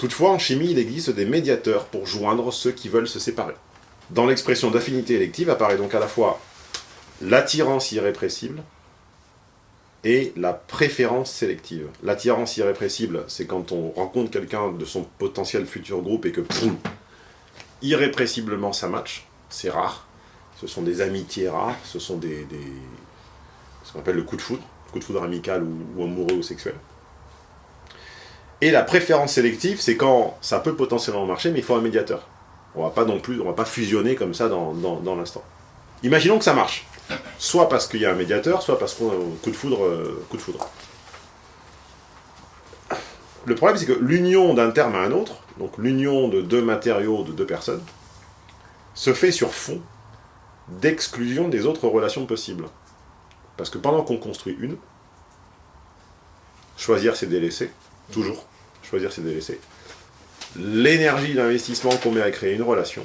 Toutefois, en chimie, il existe des médiateurs pour joindre ceux qui veulent se séparer. Dans l'expression d'affinité élective apparaît donc à la fois l'attirance irrépressible et la préférence sélective. L'attirance irrépressible, c'est quand on rencontre quelqu'un de son potentiel futur groupe et que, irrépressiblement ça match. C'est rare. Ce sont des amitiés rares, ce sont des, ce qu'on appelle le coup de foudre, coup de foudre amical ou amoureux ou sexuel. Et la préférence sélective, c'est quand ça peut potentiellement marcher, mais il faut un médiateur. On va pas non plus, on va pas fusionner comme ça dans, l'instant. Imaginons que ça marche. Soit parce qu'il y a un médiateur, soit parce qu'on a coup de foudre. Euh, coup de foudre. Le problème, c'est que l'union d'un terme à un autre, donc l'union de deux matériaux, de deux personnes, se fait sur fond d'exclusion des autres relations possibles. Parce que pendant qu'on construit une, choisir c'est délaisser, toujours choisir c'est délaisser. L'énergie d'investissement qu'on met à créer une relation,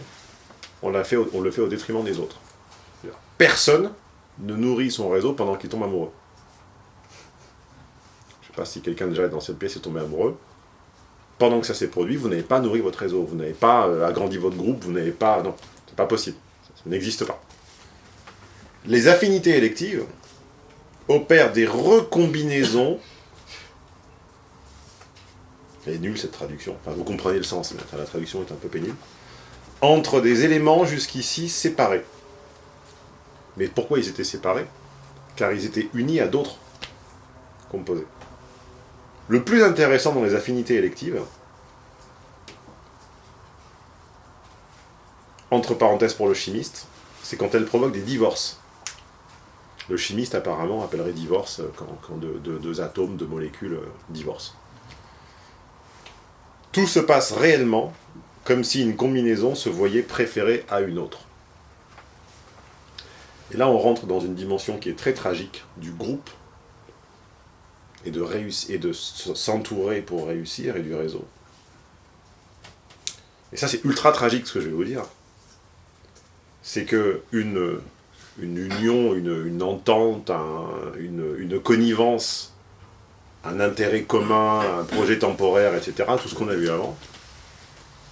on, fait, on le fait au détriment des autres. Personne ne nourrit son réseau pendant qu'il tombe amoureux. Je ne sais pas si quelqu'un déjà dans cette pièce est tombé amoureux. Pendant que ça s'est produit, vous n'avez pas nourri votre réseau, vous n'avez pas euh, agrandi votre groupe, vous n'avez pas... Non, c'est pas possible. Ça n'existe pas. Les affinités électives opèrent des recombinaisons est nulle cette traduction. Enfin, vous comprenez le sens, mais la traduction est un peu pénible. Entre des éléments jusqu'ici séparés. Mais pourquoi ils étaient séparés? Car ils étaient unis à d'autres composés. Le plus intéressant dans les affinités électives, entre parenthèses pour le chimiste, c'est quand elles provoquent des divorces. Le chimiste apparemment appellerait divorce quand, deux, atomes, deux molécules euh, divorcent. Tout se passe réellement comme si une combinaison se voyait préférée à une autre. Et là, on rentre dans une dimension qui est très tragique du groupe et de, et de s'entourer pour réussir et du réseau. Et ça, c'est ultra tragique ce que je vais vous dire. C'est que une, union, une, entente, une, une connivence un intérêt commun, un projet temporaire, etc., tout ce qu'on a vu avant,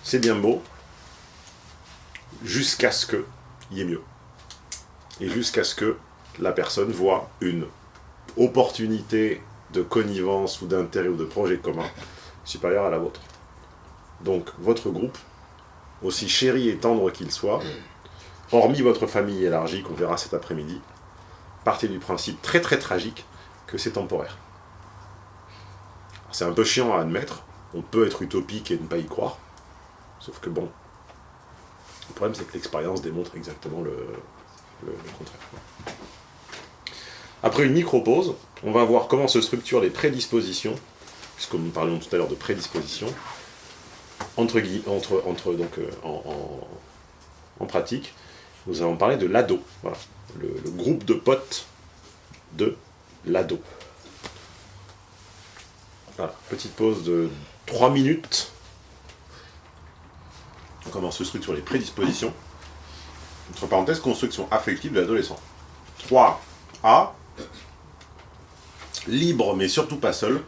c'est bien beau, jusqu'à ce qu'il y ait mieux. Et jusqu'à ce que la personne voit une opportunité de connivence ou d'intérêt ou de projet commun supérieure à la vôtre. Donc, votre groupe, aussi chéri et tendre qu'il soit, hormis votre famille élargie qu'on verra cet après-midi, partez du principe très très tragique que c'est temporaire. C'est un peu chiant à admettre. On peut être utopique et ne pas y croire. Sauf que bon, le problème c'est que l'expérience démontre exactement le, contraire. Après une micro-pause, on va voir comment se structurent les prédispositions, puisque nous parlions tout à l'heure de prédisposition, entre, entre, entre donc, euh, en, pratique, nous allons parler de l'ado, voilà, le groupe de potes de l'ado. Voilà, petite pause de 3 minutes. On commence ce truc sur les prédispositions. Entre parenthèses, construction affective de l'adolescent. 3A. Libre, mais surtout pas seul.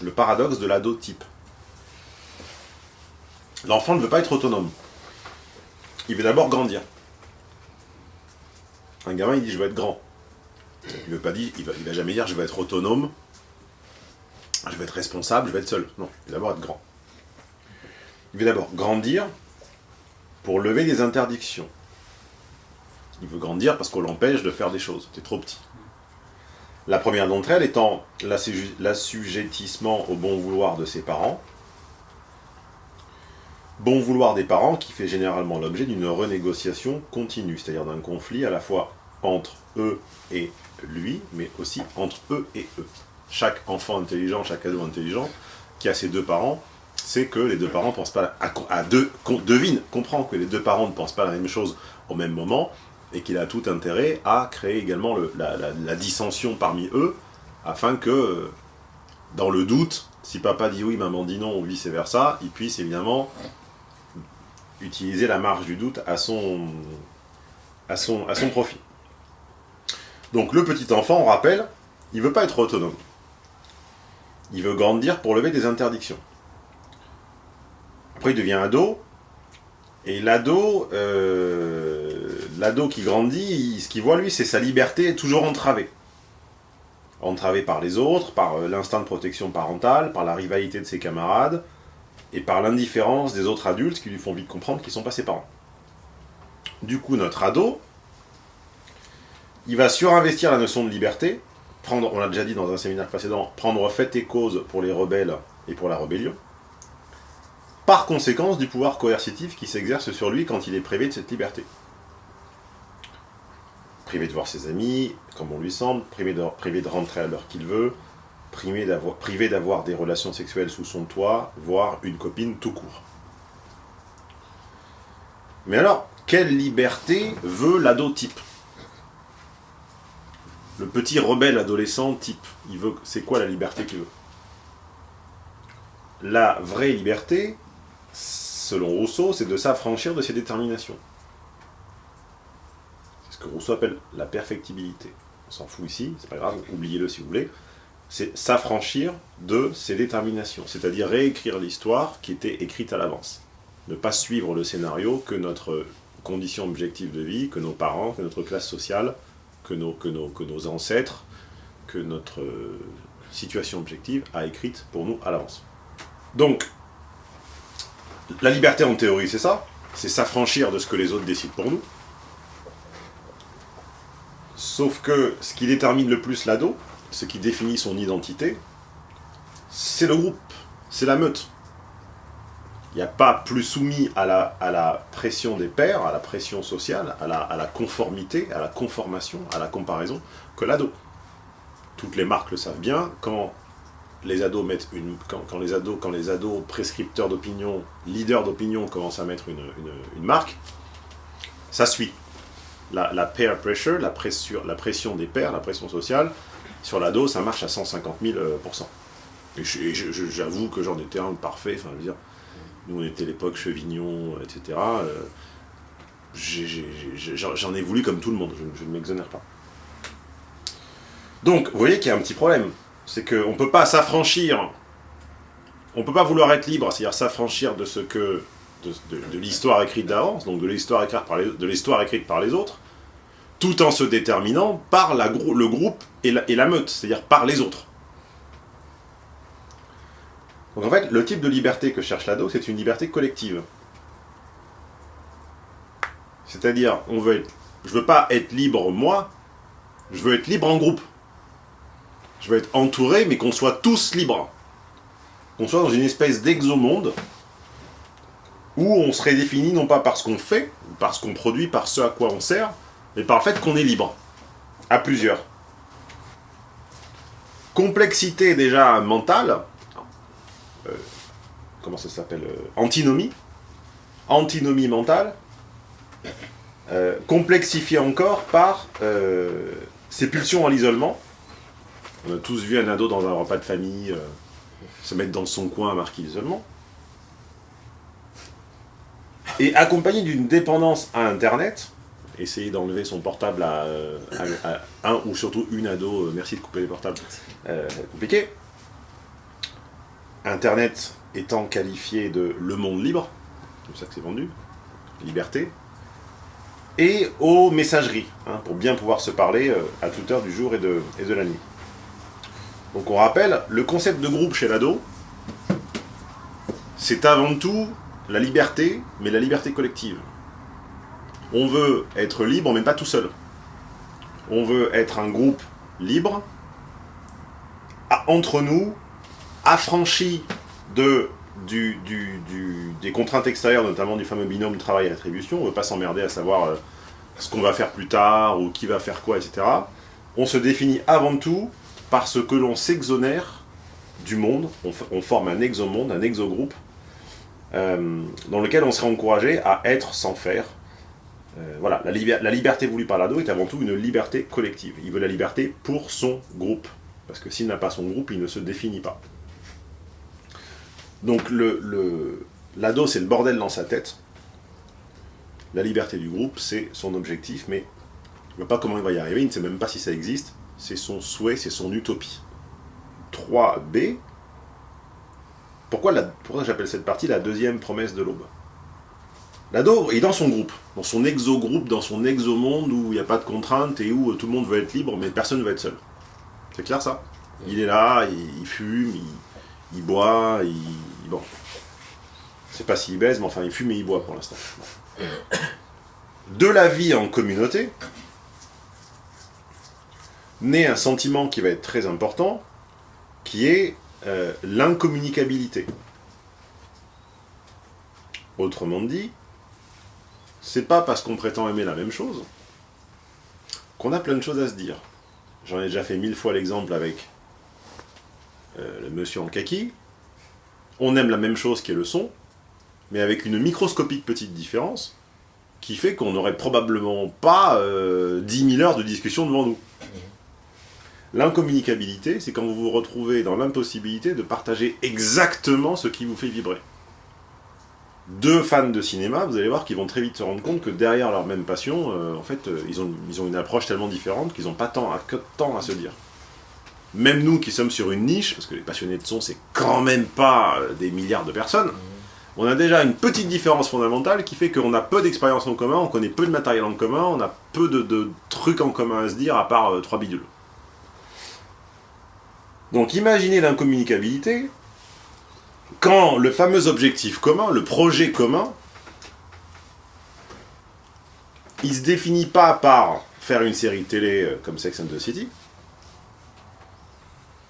Le paradoxe de l'ado type. L'enfant ne veut pas être autonome. Il veut d'abord grandir. Un gamin, il dit « je veux être grand ». Il ne veut pas dire, il va, va jamais dire « je veux être autonome » je vais être responsable, je vais être seul. Non, il va d'abord être grand. Il veut d'abord grandir pour lever des interdictions. Il veut grandir parce qu'on l'empêche de faire des choses. C'est trop petit. La première d'entre elles étant l'assujettissement au bon vouloir de ses parents. Bon vouloir des parents qui fait généralement l'objet d'une renégociation continue, c'est-à-dire d'un conflit à la fois entre eux et lui, mais aussi entre eux et eux chaque enfant intelligent, chaque ado intelligent, qui a ses deux parents, c'est que les deux parents ne pensent pas à, deux, devine, comprend que les deux parents ne pensent pas la même chose au même moment, et qu'il a tout intérêt à créer également la, dissension parmi eux, afin que, dans le doute, si papa dit oui, maman dit non, ou vice-versa, il puisse évidemment utiliser la marge du doute à son, à son profit. Donc le petit enfant, on rappelle, il ne veut pas être autonome il veut grandir pour lever des interdictions. Après, il devient ado. Et l'ado, euh, qui grandit, ce qu'il voit, lui, c'est sa liberté toujours entravée. Entravée par les autres, par euh, l'instinct de protection parentale, par la rivalité de ses camarades, et par l'indifférence des autres adultes qui lui font vite comprendre qu'ils ne sont pas ses parents. Du coup, notre ado, il va surinvestir la notion de liberté, on l'a déjà dit dans un séminaire précédent, prendre fait et cause pour les rebelles et pour la rébellion, par conséquence du pouvoir coercitif qui s'exerce sur lui quand il est privé de cette liberté. Privé de voir ses amis, comme on lui semble, privé de, privé de rentrer à l'heure qu'il veut, privé d'avoir des relations sexuelles sous son toit, voire une copine tout court. Mais alors, quelle liberté veut l'ado type? Le petit rebelle adolescent type, il c'est quoi la liberté qu'il veut? La vraie liberté, selon Rousseau, c'est de s'affranchir de ses déterminations. C'est ce que Rousseau appelle la perfectibilité. On s'en fout ici, c'est pas grave, oubliez-le si vous voulez. C'est s'affranchir de ses déterminations, c'est-à-dire réécrire l'histoire qui était écrite à l'avance. Ne pas suivre le scénario que notre condition objective de vie, que nos parents, que notre classe sociale, que nos, que nos, que nos ancêtres, que notre situation objective a écrite pour nous à l'avance. Donc, la liberté en théorie, c'est ça. C'est s'affranchir de ce que les autres décident pour nous. Sauf que ce qui détermine le plus l'ado, ce qui définit son identité, c'est le groupe, c'est la meute. Il n'y a pas plus soumis à la, pression des pairs, à la pression sociale, à la, conformité, à la conformation, à la comparaison, que l'ado. Toutes les marques le savent bien, quand les ados mettent une, quand, les ados, quand les ados prescripteurs d'opinion, leaders d'opinion commencent à mettre une, marque, ça suit. La, la peer pressure, la la pression des pairs, la pression sociale, sur l'ado, ça marche à 150 000 euh, Et j'avoue que j'en étais un parfait, enfin, je veux dire, nous on était l'époque Chevignon, etc. Euh, j'en ai, voulu comme tout le monde, je ne m'exonère pas. Donc, vous voyez qu'il y a un petit problème c'est qu'on ne peut pas s'affranchir, on ne peut pas vouloir être libre, c'est-à-dire s'affranchir de ce que de, l'histoire écrite d'avance, donc de l'histoire écrite, par les, écrite par les autres, tout en se déterminant par la, le groupe et la meute, c'est-à-dire par les autres. Donc en fait, le type de liberté que cherche l'ado, c'est une liberté collective. C'est-à-dire, on veut je veux pas être libre moi, je veux être libre en groupe je veux être entouré, mais qu'on soit tous libres. Qu'on soit dans une espèce d'exomonde où on serait défini non pas par ce qu'on fait, par ce qu'on produit, par ce à quoi on sert, mais par le fait qu'on est libre. À plusieurs. Complexité déjà mentale. Euh, comment ça s'appelle euh, Antinomie. Antinomie mentale. Euh, complexifiée encore par ces pulsions à l'isolement on a tous vu un ado dans un repas de famille se mettre dans son coin à marquer l'isolement. Et accompagné d'une dépendance à Internet, essayer d'enlever son portable à, un ou surtout une ado, merci de couper les portables, euh, compliqué. Internet étant qualifié de le monde libre, comme ça que c'est vendu, liberté, et aux messageries, hein, pour bien pouvoir se parler à toute heure du jour et de, et de la nuit. Donc on rappelle, le concept de groupe chez l'ado, c'est avant tout la liberté, mais la liberté collective. On veut être libre, mais pas tout seul. On veut être un groupe libre, entre nous, affranchi de, des contraintes extérieures, notamment du fameux binôme travail et attribution. On ne veut pas s'emmerder à savoir euh, ce qu'on va faire plus tard, ou qui va faire quoi, etc. On se définit avant tout parce que l'on s'exonère du monde, on, forme un exomonde, un exogroupe, euh, dans lequel on serait encouragé à être sans faire. Euh, voilà, la, la, liberté voulue par l'ado est avant tout une liberté collective. Il veut la liberté pour son groupe, parce que s'il n'a pas son groupe, il ne se définit pas. Donc l'ado, le, c'est le bordel dans sa tête. La liberté du groupe, c'est son objectif, mais il ne voit pas comment il va y arriver, il ne sait même pas si ça existe c'est son souhait, c'est son utopie. 3b, Pourquoi, j'appelle cette partie la deuxième promesse de l'aube? L'ado est dans son groupe, dans son exogroupe, dans son exomonde où il n'y a pas de contraintes et où tout le monde veut être libre, mais personne ne veut être seul. C'est clair ça? Il est là, il, fume, il, boit, il... Bon. Sais pas s'il baise, mais enfin il fume et il boit pour l'instant. De la vie en communauté, naît un sentiment qui va être très important, qui est euh, l'incommunicabilité. Autrement dit, c'est pas parce qu'on prétend aimer la même chose qu'on a plein de choses à se dire. J'en ai déjà fait mille fois l'exemple avec euh, le monsieur en kaki. On aime la même chose qui est le son, mais avec une microscopique petite différence qui fait qu'on n'aurait probablement pas euh, 10 000 heures de discussion devant nous. L'incommunicabilité, c'est quand vous vous retrouvez dans l'impossibilité de partager exactement ce qui vous fait vibrer. Deux fans de cinéma, vous allez voir qu'ils vont très vite se rendre compte que derrière leur même passion, euh, en fait, euh, ils, ont, une approche tellement différente qu'ils n'ont pas tant à se dire. Même nous qui sommes sur une niche, parce que les passionnés de son, c'est quand même pas euh, des milliards de personnes, on a déjà une petite différence fondamentale qui fait qu'on a peu d'expérience en commun, on connaît peu de matériel en commun, on a peu de, trucs en commun à se dire à part trois bidules. Donc imaginez l'incommunicabilité, quand le fameux objectif commun, le projet commun, il se définit pas par faire une série télé euh, comme Sex and the City,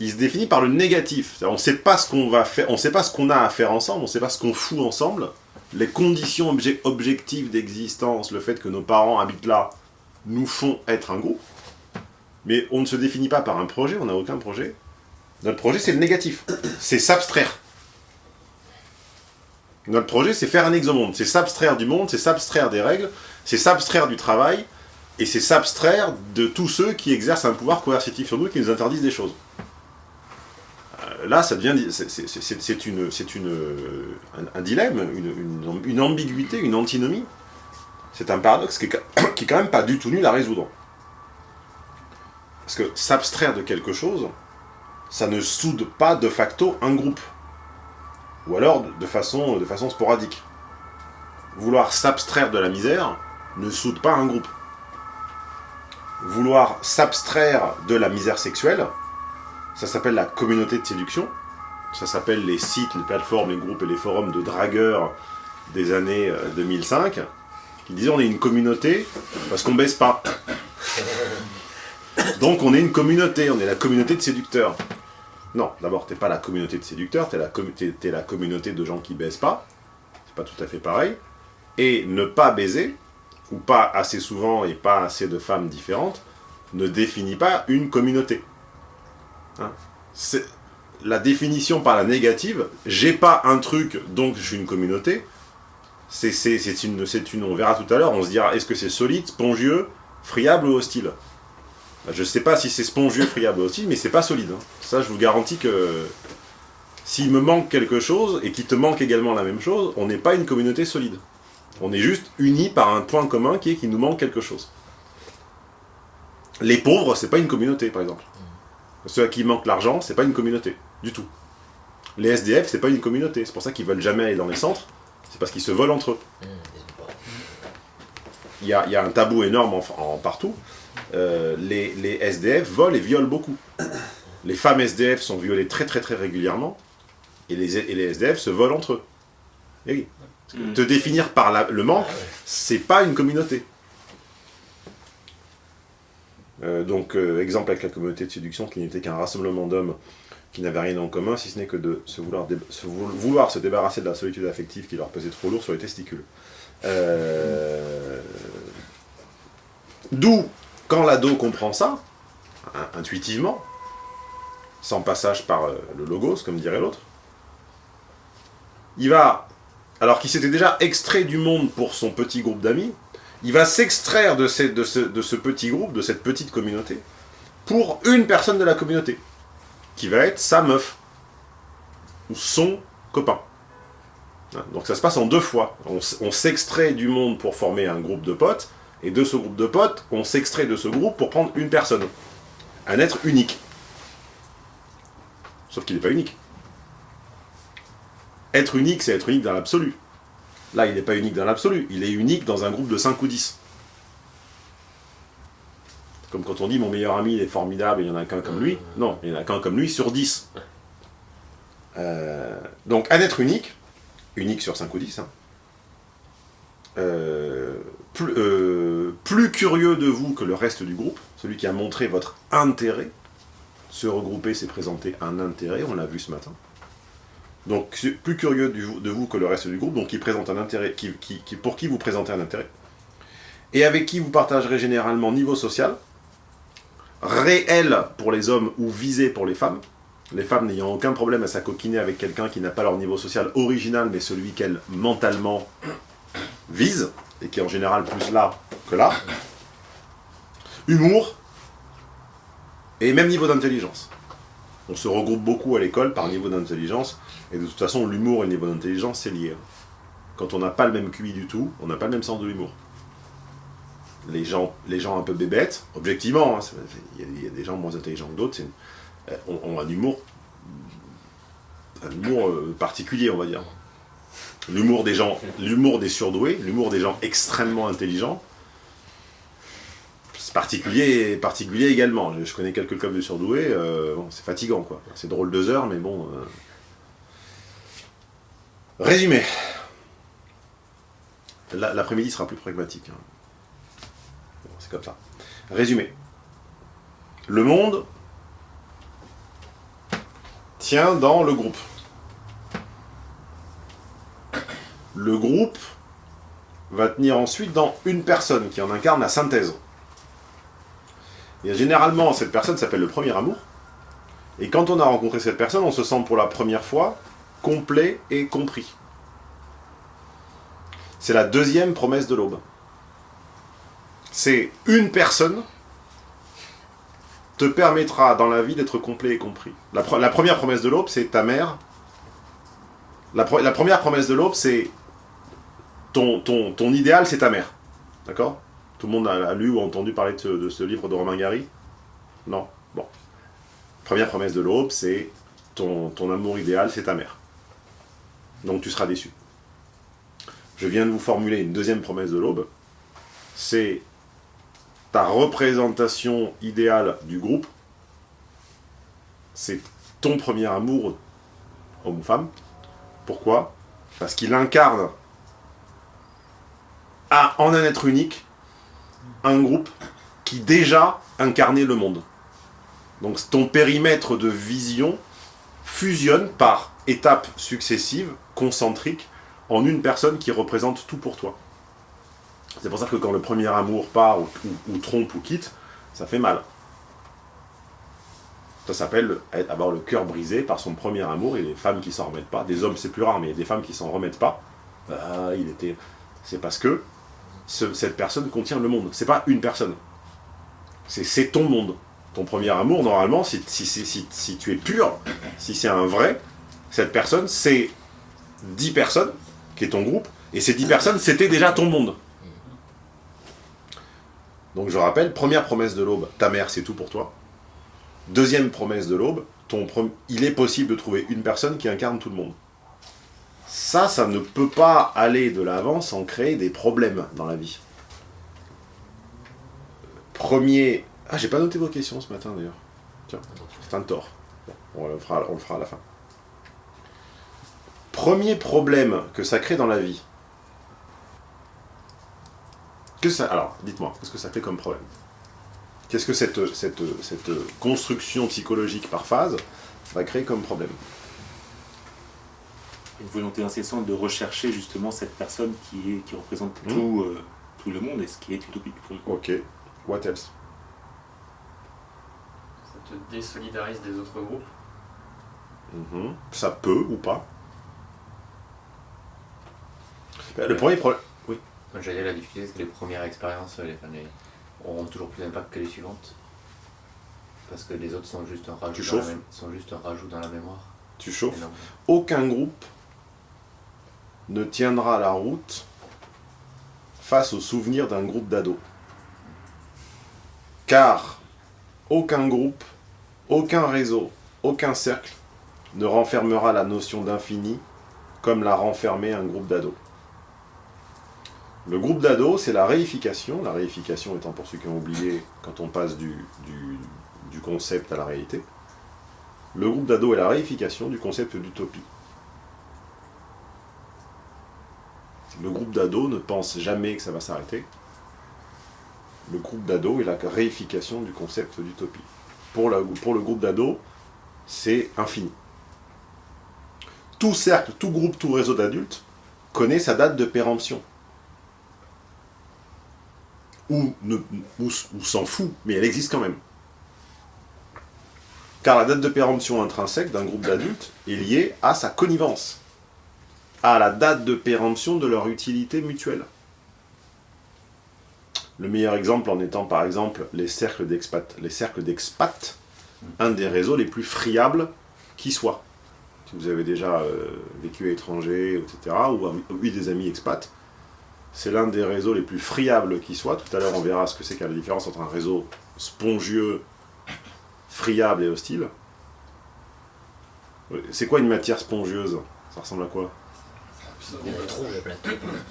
il se définit par le négatif. On ne sait pas ce qu'on va faire, on sait pas ce qu'on a à faire ensemble, on ne sait pas ce qu'on fout ensemble. Les conditions objectives d'existence, le fait que nos parents habitent là, nous font être un groupe. Mais on ne se définit pas par un projet, on n'a aucun projet. Notre projet, c'est le négatif. C'est s'abstraire. Notre projet, c'est faire un exomonde. C'est s'abstraire du monde, c'est s'abstraire des règles, c'est s'abstraire du travail, et c'est s'abstraire de tous ceux qui exercent un pouvoir coercitif sur nous et qui nous interdisent des choses. Là. C'est une, un, dilemme, une, une, ambiguïté, une antinomie. C'est un paradoxe qui est, qui est quand même pas du tout nul à résoudre. Parce que s'abstraire de quelque chose, ça ne soude pas de facto un groupe. Ou alors de façon, de façon sporadique. Vouloir s'abstraire de la misère ne soude pas un groupe. Vouloir s'abstraire de la misère sexuelle, ça s'appelle la communauté de séduction. Ça s'appelle les sites, les plateformes, les groupes et les forums de dragueurs des années 2005, euh, qui disaient on est une communauté parce qu'on baisse pas. Donc on est une communauté, on est la communauté de séducteurs. Non, d'abord, t'es pas la communauté de séducteurs, t'es la, es la communauté de gens qui baisent pas. C'est pas tout à fait pareil. Et ne pas baiser, ou pas assez souvent et pas assez de femmes différentes, ne définit pas une communauté. Hein la définition par la négative, j'ai pas un truc, donc je suis une communauté, c'est une, on verra tout à l'heure, on se dira, est-ce que c'est solide, spongieux, friable ou hostile? Bah, je sais pas si c'est spongieux, friable aussi, mais c'est pas solide. Hein. Ça, je vous garantis que s'il me manque quelque chose, et qu'il te manque également la même chose, on n'est pas une communauté solide. On est juste unis par un point commun qui est qu'il nous manque quelque chose. Les pauvres, c'est pas une communauté, par exemple. Ceux à qui manque l'argent, c'est pas une communauté, du tout. Les SDF, c'est pas une communauté. C'est pour ça qu'ils veulent jamais aller dans les centres. C'est parce qu'ils se volent entre eux. Il y a, un tabou énorme en partout. Euh, les, SDF volent et violent beaucoup. Les femmes SDF sont violées très très très régulièrement, et les, les SDF se volent entre eux. Et mm. Te définir par le manque, c'est pas une communauté. Euh, donc, euh, exemple avec la communauté de séduction qui n'était qu'un rassemblement d'hommes qui n'avaient rien en commun, si ce n'est que de se vouloir, se débarrasser de la solitude affective qui leur pesait trop lourd sur les testicules. D'où quand l'ado comprend ça, intuitivement, sans passage par euh, le logos, comme dirait l'autre, il va, alors qu'il s'était déjà extrait du monde pour son petit groupe d'amis, il va s'extraire de, ce, petit groupe, de cette petite communauté, pour une personne de la communauté, qui va être sa meuf, ou son copain. Hein, donc ça se passe en deux fois. on s'extrait du monde pour former un groupe de potes, et de ce groupe de potes, on s'extrait de ce groupe pour prendre une personne. Un être unique. Sauf qu'il n'est pas unique. Être unique, c'est être unique dans l'absolu. Là, il n'est pas unique dans l'absolu, il est unique dans un groupe de 5 ou 10. Comme quand on dit mon meilleur ami est formidable, il n'y en a qu'un comme lui. Non, il n'y en a qu'un comme lui sur 10. Euh, donc, un être unique, unique sur 5 ou 10, hein, euh, plus, euh, plus curieux de vous que le reste du groupe, celui qui a montré votre intérêt, se regrouper, c'est présenter un intérêt, on l'a vu ce matin. Donc, plus curieux de vous que le reste du groupe, donc qui présente un intérêt, qui, pour qui vous présentez un intérêt, et avec qui vous partagerez généralement niveau social, réel pour les hommes ou visé pour les femmes, les femmes n'ayant aucun problème à s'acoquiner avec quelqu'un qui n'a pas leur niveau social original, mais celui qu'elles mentalement visent, et qui est en général plus là que là. Humour, et même niveau d'intelligence. On se regroupe beaucoup à l'école par niveau d'intelligence, et de toute façon, l'humour et le niveau d'intelligence, c'est lié. Quand on n'a pas le même QI du tout, on n'a pas le même sens de l'humour. Les gens, un peu bébêtes, objectivement, hein, il y, a des gens moins intelligents que d'autres, euh, ont, un humour, un humour euh, particulier, on va dire. L'humour des gens, l'humour des surdoués, l'humour des gens extrêmement intelligents, particulier, particulier également. Je, connais quelques clubs de surdoués, euh, c'est fatigant quoi. C'est drôle deux heures, mais bon. Résumé. L'après-midi sera plus pragmatique. Hein. c'est comme ça. Résumé. Le monde tient dans le groupe. Le groupe va tenir ensuite dans une personne qui en incarne la synthèse. Généralement, cette personne s'appelle le premier amour. Et quand on a rencontré cette personne, on se sent pour la première fois complet et compris. C'est la deuxième promesse de l'aube. C'est une personne te permettra dans la vie d'être complet et compris. La, première promesse de l'aube, c'est ta mère. La, première promesse de l'aube, c'est ton idéal, c'est ta mère. D'accord? Tout le monde a, lu ou entendu parler de ce, livre de Romain Gary Non Bon. Première promesse de l'aube, c'est ton, ton amour idéal, c'est ta mère. Donc tu seras déçu. Je viens de vous formuler une deuxième promesse de l'aube. C'est ta représentation idéale du groupe. C'est ton premier amour, homme ou femme. Pourquoi? Parce qu'il incarne en un être unique un groupe qui déjà incarnait le monde. Donc ton périmètre de vision fusionne par étapes successives, concentriques, en une personne qui représente tout pour toi. C'est pour ça que quand le premier amour part, ou, trompe, ou quitte, ça fait mal. Ça s'appelle avoir le cœur brisé par son premier amour, et les femmes qui s'en remettent pas, des hommes c'est plus rare, mais des femmes qui s'en remettent pas, bah, il était... C'est parce que cette personne contient le monde. C'est pas une personne. C'est ton monde ton premier amour, normalement, si, si, tu es pur, si c'est un vrai, cette personne, c'est 10 personnes, qui est ton groupe, et ces 10 personnes, c'était déjà ton monde. Donc je rappelle, première promesse de l'aube, ta mère, c'est tout pour toi. Deuxième promesse de l'aube, il est possible de trouver une personne qui incarne tout le monde. Ça, ça ne peut pas aller de l'avant sans créer des problèmes dans la vie. Premier ah, j'ai pas noté vos questions ce matin d'ailleurs. Tiens, c'est un tort. on, le fera, on le fera à la fin. Premier problème que ça crée dans la vie. Que ça, alors, dites-moi, qu'est-ce que ça fait comme problème? Qu'est-ce que cette, cette, cette construction psychologique par phase va créer comme problème? Une volonté incessante de rechercher justement cette personne qui, est, qui représente hmm. tout, euh, tout le monde et ce qui est utopique pour le Ok. What else? Te désolidarise des autres groupes? Mhm. Ça peut ou pas? Bah, le premier problème. Oui. J'allais dire la difficulté, c'est que les premières expériences les, les, auront toujours plus d'impact que les suivantes. Parce que les autres sont juste un rajout, dans la, sont juste un rajout dans la mémoire. Tu chauffes. Aucun groupe ne tiendra la route face au souvenir d'un groupe d'ados. Car aucun groupe aucun réseau, aucun cercle ne renfermera la notion d'infini comme l'a renfermé un groupe d'ados. Le groupe d'ados, c'est la réification, la réification étant pour ceux qui ont oublié quand on passe du, du concept à la réalité. Le groupe d'ados est la réification du concept d'utopie. Le groupe d'ados ne pense jamais que ça va s'arrêter. Le groupe d'ados est la réification du concept d'utopie. Pour, le groupe d'ados, c'est infini. Tout cercle, tout groupe, tout réseau d'adultes connaît sa date de péremption. Ou s'en fout, mais elle existe quand même. Car la date de péremption intrinsèque d'un groupe d'adultes est liée à sa connivence, à la date de péremption de leur utilité mutuelle. Le meilleur exemple en étant par exemple les cercles d'expat, les cercles un des réseaux les plus friables qui soit. Si vous avez déjà euh, vécu à l'étranger, etc., ou eu des amis expats, c'est l'un des réseaux les plus friables qui soit. Tout à l'heure, on verra ce que c'est qu'à la différence entre un réseau spongieux friable et hostile. C'est quoi une matière spongieuse? Ça ressemble à quoi?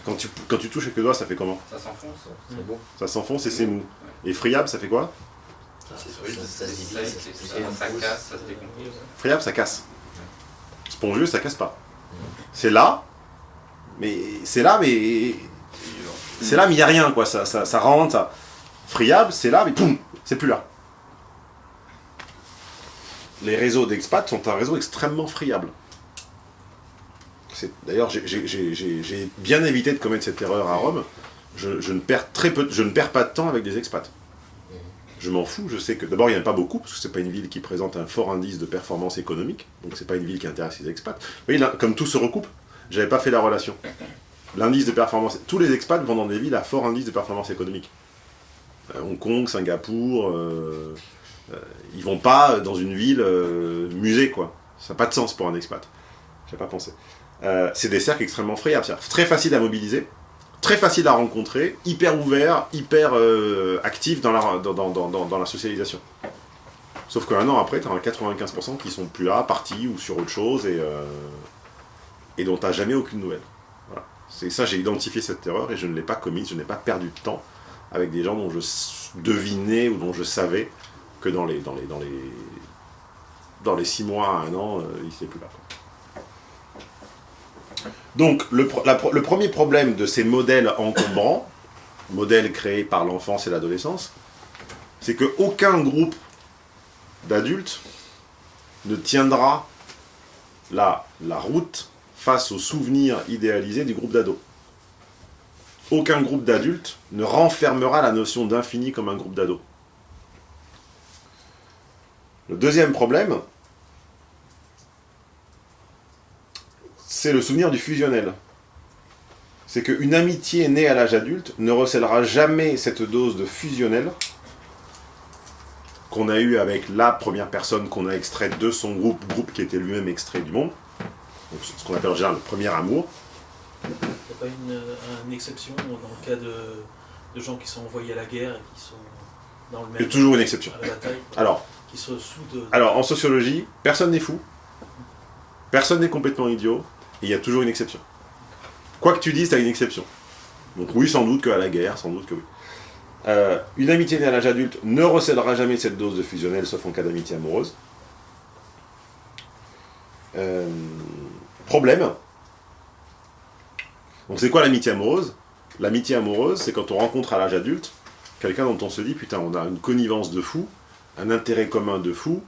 Quand tu, quand tu touches avec le doigt, ça fait comment Ça s'enfonce, c'est bon. Ça s'enfonce et c'est mou. Et friable, ça fait quoi ça, casse, ça se décompose. Friable, ça casse. Spongieux, ça casse pas. C'est là, mais c'est là, mais c'est là, mais il n'y a rien, quoi. Ça, ça, ça rentre, ça. Friable, c'est là, mais poum, c'est plus là les réseaux d'expats sont un réseau extrêmement friable. D'ailleurs, j'ai bien évité de commettre cette erreur à Rome. Je, ne perds très peu, je ne perds pas de temps avec des expats. Je m'en fous, je sais que d'abord il n'y en a pas beaucoup, parce que c'est pas une ville qui présente un fort indice de performance économique, donc c'est pas une ville qui intéresse les expats. Vous voyez, comme tout se recoupe, j'avais pas fait la relation. L'indice de performance, tous les expats vont dans des villes à fort indice de performance économique. Euh, Hong Kong, Singapour, euh, euh, ils vont pas dans une ville euh, musée, quoi. Ça n'a pas de sens pour un expat. J'ai pas pensé. Euh, c'est des cercles extrêmement friables, très facile à mobiliser, très facile à rencontrer, hyper ouvert, hyper actif dans la, socialisation. Sauf qu'un an après, tu as 95% qui sont plus là, partis ou sur autre chose, et, et dont tu jamais aucune nouvelle. C'est ça, j'ai identifié cette erreur et je ne l'ai pas commise, je n'ai pas perdu de temps avec des gens dont je devinais ou dont je savais que dans les, dans six mois à un an, euh, il ne plus là. Donc, le, premier problème de ces modèles encombrants, modèles créés par l'enfance et l'adolescence, c'est qu'aucun groupe d'adultes ne tiendra la, la route face aux souvenirs idéalisés du groupe d'ados. Aucun groupe d'adultes ne renfermera la notion d'infini comme un groupe d'ados. Le deuxième problème, c'est le souvenir du fusionnel. C'est qu'une amitié née à l'âge adulte ne recèlera jamais cette dose de fusionnel qu'on a eu avec la première personne qu'on a extraite de son groupe, groupe qui était lui-même extrait du monde. Donc, ce qu'on appelle en général le premier amour. Il n'y a pas une, exception dans le cas de, de, gens qui sont envoyés à la guerre et qui sont dans le même... Il y a toujours une exception. Alors, alors, en sociologie, personne n'est fou, personne n'est complètement idiot, il y a toujours une exception. Quoi que tu dises, tu as une exception. Donc oui, sans doute qu'à la guerre, sans doute que oui. Euh, une amitié née à l'âge adulte ne recèlera jamais cette dose de fusionnel, sauf en cas d'amitié amoureuse. Euh, problème. Donc c'est quoi l'amitié amoureuse? L'amitié amoureuse, c'est quand on rencontre à l'âge adulte quelqu'un dont on se dit, putain, on a une connivence de fou, un intérêt commun de fou,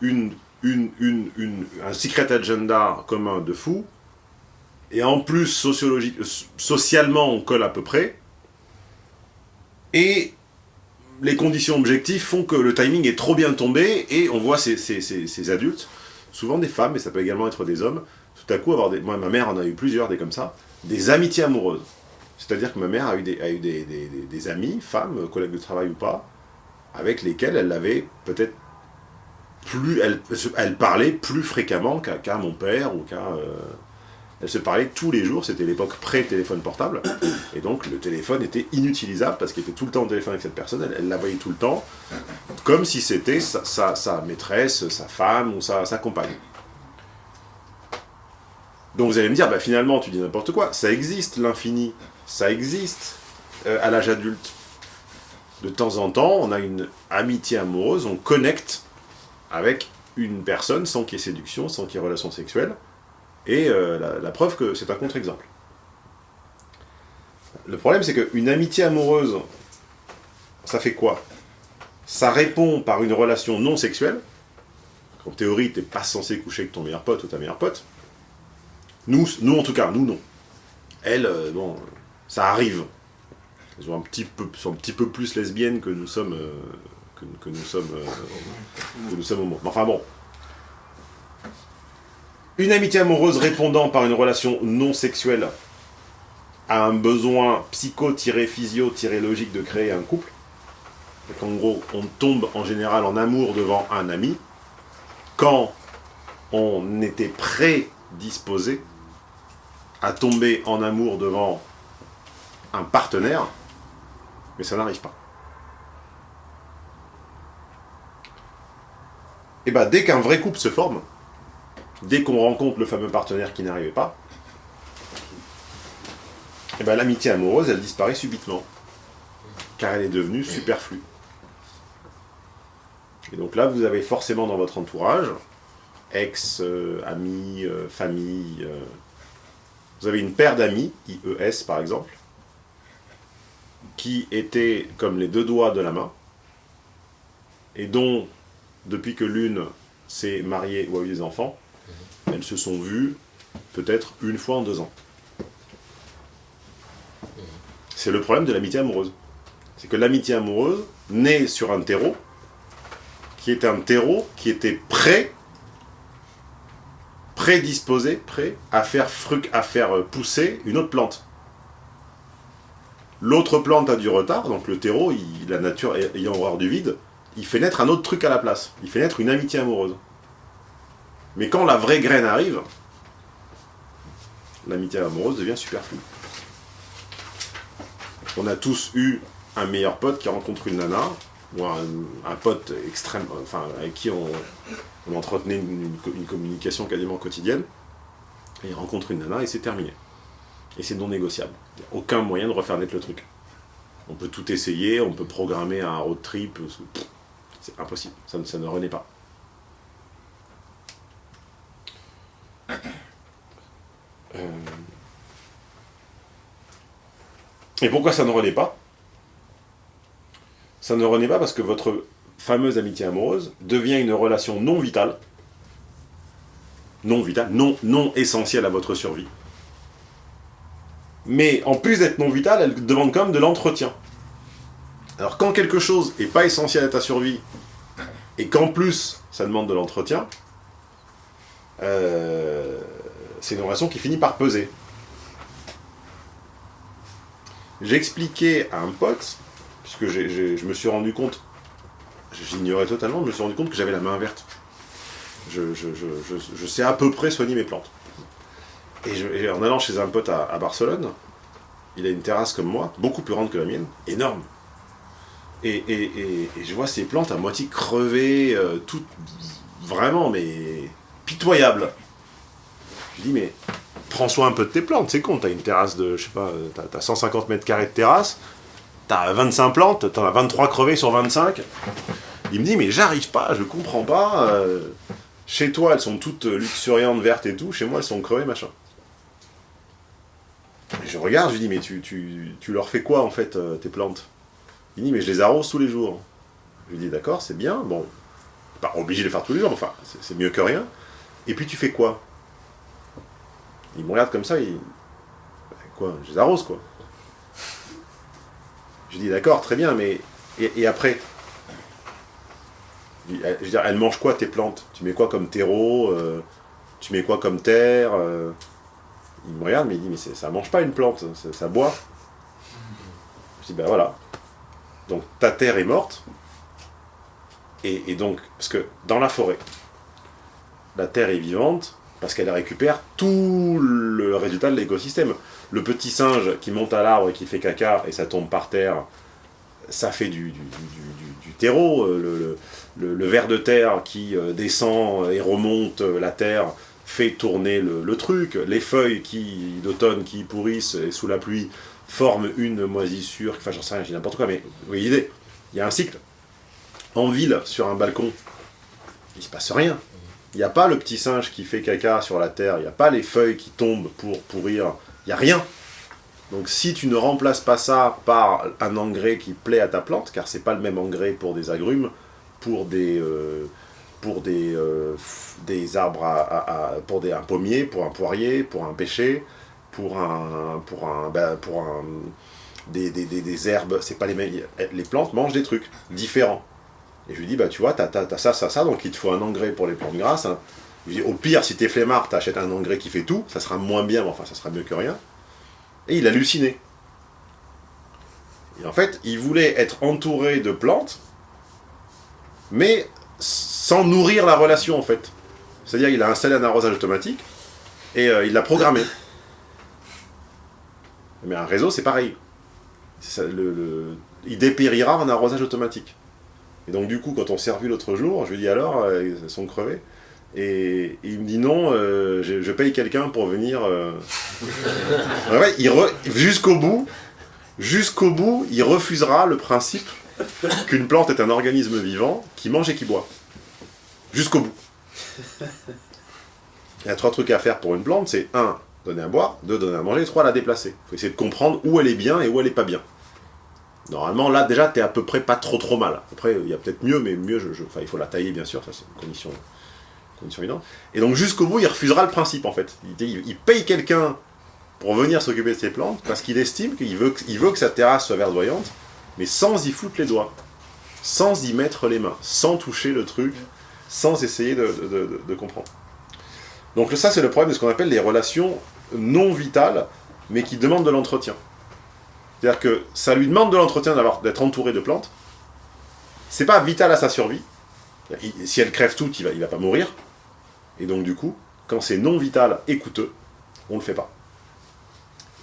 une, une, une, un secret agenda commun de fou, et en plus, sociologique, socialement, on colle à peu près, et les conditions objectives font que le timing est trop bien tombé, et on voit ces, ces, ces, adultes, souvent des femmes, mais ça peut également être des hommes, tout à coup avoir des... Moi, ma mère en a eu plusieurs, des comme ça, des amitiés amoureuses. C'est-à-dire que ma mère a eu des, a eu des, des, des amis, femmes, collègues de travail ou pas, avec lesquelles elle avait peut-être plus, elle, parlait plus fréquemment qu'à mon père ou qu'à... Euh, elle se parlait tous les jours, c'était l'époque pré-téléphone portable, et donc le téléphone était inutilisable parce qu'il était tout le temps au téléphone avec cette personne, elle, la voyait tout le temps, comme si c'était sa, maîtresse, sa femme ou sa, sa compagne. Donc vous allez me dire, bah, finalement, tu dis n'importe quoi. Ça existe, l'infini. Ça existe euh, à l'âge adulte. De temps en temps, on a une amitié amoureuse, on connecte avec une personne sans qu'il y ait séduction, sans qu'il y ait relation sexuelle. Et euh, la, preuve que c'est un contre-exemple. Le problème, c'est qu'une amitié amoureuse, ça fait quoi? Ça répond par une relation non sexuelle. En théorie, tu n'es pas censé coucher avec ton meilleur pote ou ta meilleure pote. Nous, nous en tout cas, nous non. Elles, euh, bon, ça arrive. Elles sont un petit peu, sont un petit peu plus lesbiennes que nous sommes, euh, que, que nous sommes, euh, que nous sommes homo. Mais Enfin bon. Une amitié amoureuse répondant par une relation non sexuelle à un besoin psycho-physio-logique de créer un couple. Donc en gros, on tombe en général en amour devant un ami quand on était prédisposé à tomber en amour devant un partenaire, mais ça n'arrive pas. Et bien, dès qu'un vrai couple se forme, dès qu'on rencontre le fameux partenaire qui n'arrivait pas, et ben l'amitié amoureuse, elle disparaît subitement. Car elle est devenue superflue. Et donc là, vous avez forcément dans votre entourage, ex, euh, amis, euh, famille, euh, vous avez une paire d'amis, IES par exemple, qui étaient comme les deux doigts de la main, et dont, depuis que l'une s'est mariée ou a eu des enfants, elles se sont vues peut-être une fois en deux ans. C'est le problème de l'amitié amoureuse. C'est que l'amitié amoureuse naît sur un terreau, qui est un terreau qui était prêt, prédisposé, prêt à faire, fruc, à faire pousser une autre plante. L'autre plante a du retard, donc le terreau, il- la nature ayant horreur du vide, il fait naître un autre truc à la place. Il fait naître une amitié amoureuse. Mais quand la vraie graine arrive, l'amitié amoureuse devient superflue. On a tous eu un meilleur pote qui rencontre une nana, ou un, pote extrême, enfin, avec qui on, entretenait une, une co- une communication quasiment quotidienne, et il rencontre une nana et c'est terminé. Et c'est non négociable. Il n'y a aucun moyen de refaire naître le truc. On peut tout essayer, on peut programmer un road trip, pff, c'est impossible, ça, ne- ça ne renaît pas. Euh, Et pourquoi ça ne renaît pas? Ça ne renaît pas parce que votre fameuse amitié amoureuse devient une relation non vitale, non vitale, non, non essentielle à votre survie. Mais en plus d'être non vitale, elle demande quand même de l'entretien. Alors quand quelque chose n'est pas essentiel à ta survie, et qu'en plus ça demande de l'entretien, euh, c'est une relation qui finit par peser. J'expliquais à un pote, puisque je me suis rendu compte, j'ignorais totalement, je me suis rendu compte que j'avais la main verte. Je, sais à peu près soigner mes plantes. Et, en allant chez un pote à Barcelone, il a une terrasse comme moi, beaucoup plus grande que la mienne, énorme. Et, je vois ces plantes à moitié crevées, euh, toutes vraiment, mais pitoyables. Je dis, mais prends soin un peu de tes plantes, c'est con, t'as une terrasse de, je sais pas, euh, t'as, t'as 150 mètres carrés de terrasse, t'as 25 plantes, t'en as 23 crevées sur 25. Il me dit, mais j'arrive pas, je comprends pas. euh, chez toi, elles sont toutes luxuriantes, vertes et tout, chez moi, elles sont crevées, machin. Je regarde, je lui dis, mais tu, tu, leur fais quoi, en fait, tes plantes? Il dit, mais je les arrose tous les jours. Je lui dis, d'accord, c'est bien, bon, pas obligé de les faire tous les jours, mais enfin, c'est, mieux que rien. Et puis tu fais quoi? Il me regarde comme ça, il... Ben, Quoi Je les arrose, quoi. Je dis, d'accord, très bien, mais... Et, après? Je, veux dire, elles mangent quoi, tes plantes? Tu mets quoi comme terreau euh, Tu mets quoi comme terre euh? Il me regarde, mais il dit, mais ça mange pas une plante, ça, ça boit. Je dis, ben voilà. Donc, ta terre est morte. Et, donc, parce que dans la forêt, la terre est vivante, parce qu'elle récupère tout le résultat de l'écosystème. Le petit singe qui monte à l'arbre et qui fait caca et ça tombe par terre, ça fait du, du, du- du- terreau. Euh, Le, ver de terre qui euh, descend et remonte euh, la terre, fait tourner le, truc, les feuilles d'automne qui pourrissent sous la pluie forment une moisissure, enfin j'en sais rien, dis n'importe quoi, mais vous voyez l'idée, il y a un cycle. En ville, sur un balcon, il se passe rien. Il n'y a pas le petit singe qui fait caca sur la terre, il n'y a pas les feuilles qui tombent pour pourrir, il n'y a rien. Donc si tu ne remplaces pas ça par un engrais qui plaît à ta plante, car c'est pas le même engrais pour des agrumes, pour des, euh, pour des, euh, des arbres, à, pour des, un pommier, pour un poirier, pour un pêcher, pour un, pour un, ben, pour un, des, des, des, herbes, c'est pas les mêmes, les plantes mangent des trucs différents. Et je lui dis, bah tu vois, t'as as, ça, ça, ça, donc il te faut un engrais pour les plantes grasses. Hein. Je lui dis, au pire, si t'es flemmard, t'achètes un engrais qui fait tout, ça sera moins bien, mais enfin, ça sera mieux que rien. Et il hallucinait. Et en fait, il voulait être entouré de plantes, mais sans nourrir la relation, en fait. C'est-à-dire qu'il a installé un arrosage automatique, et euh, il l'a programmé. Mais un réseau, c'est pareil. le, il dépérira en arrosage automatique. Et donc du coup, quand on s'est revu l'autre jour, je lui dis alors, euh, ils sont crevés et, il me dit non, euh, je, paye quelqu'un pour venir. Euh. jusqu'au bout, jusqu'au bout, il refusera le principe qu'une plante est un organisme vivant qui mange et qui boit. Jusqu'au bout. Il y a trois trucs à faire pour une plante, c'est un, donner à boire, deux, donner à manger, trois, la déplacer. Il faut essayer de comprendre où elle est bien et où elle est pas bien. Normalement, là, déjà, tu es à peu près pas trop trop mal. Après, il y a peut-être mieux, mais mieux, il faut la tailler, bien sûr, ça c'est une condition, condition évidente. Et donc, jusqu'au bout, il refusera le principe, en fait. Il, paye quelqu'un pour venir s'occuper de ses plantes, parce qu'il estime qu'il veut, veut que sa terrasse soit verdoyante, mais sans y foutre les doigts, sans y mettre les mains, sans toucher le truc, sans essayer de, de comprendre. Donc ça, c'est le problème de ce qu'on appelle les relations non vitales, mais qui demandent de l'entretien. C'est-à-dire que ça lui demande de l'entretien d'être entouré de plantes. C'est pas vital à sa survie. Si elle crève toute, il va, va pas mourir. Et donc du coup, quand c'est non vital et coûteux, on le fait pas.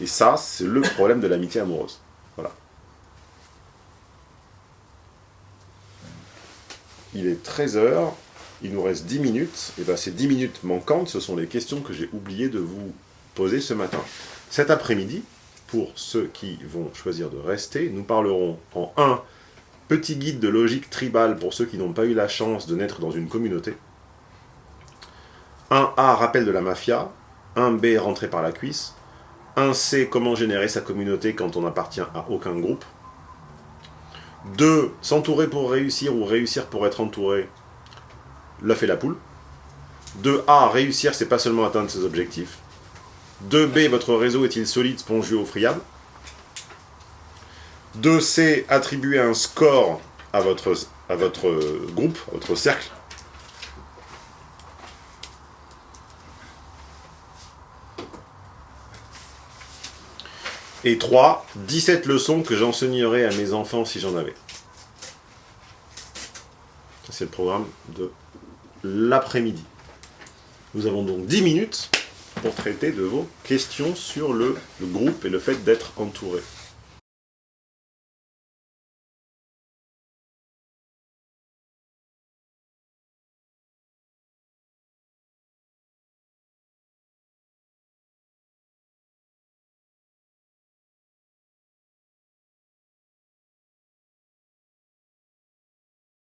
Et ça, c'est le problème de l'amitié amoureuse. Voilà. Il est 13h, il nous reste 10 minutes. Et bien ces 10 minutes manquantes, ce sont les questions que j'ai oublié de vous poser ce matin. Cet après-midi, pour ceux qui vont choisir de rester. Nous parlerons en 1, petit guide de logique tribale pour ceux qui n'ont pas eu la chance de naître dans une communauté. 1A, rappel de la mafia. 1B, rentrée par la cuisse. 1C, comment générer sa communauté quand on n'appartient à aucun groupe. 2. S'entourer pour réussir ou réussir pour être entouré. L'œuf et la poule. 2A. Réussir, c'est pas seulement atteindre ses objectifs. 2B, votre réseau est-il solide, spongieux ou friable 2C, attribuer un score à votre, à votre groupe, à votre cercle. Et 3, 17 leçons que j'enseignerai à mes enfants si j'en avais. C'est le programme de l'après-midi. Nous avons donc 10 minutes pour traiter de vos questions sur le, groupe et le fait d'être entouré.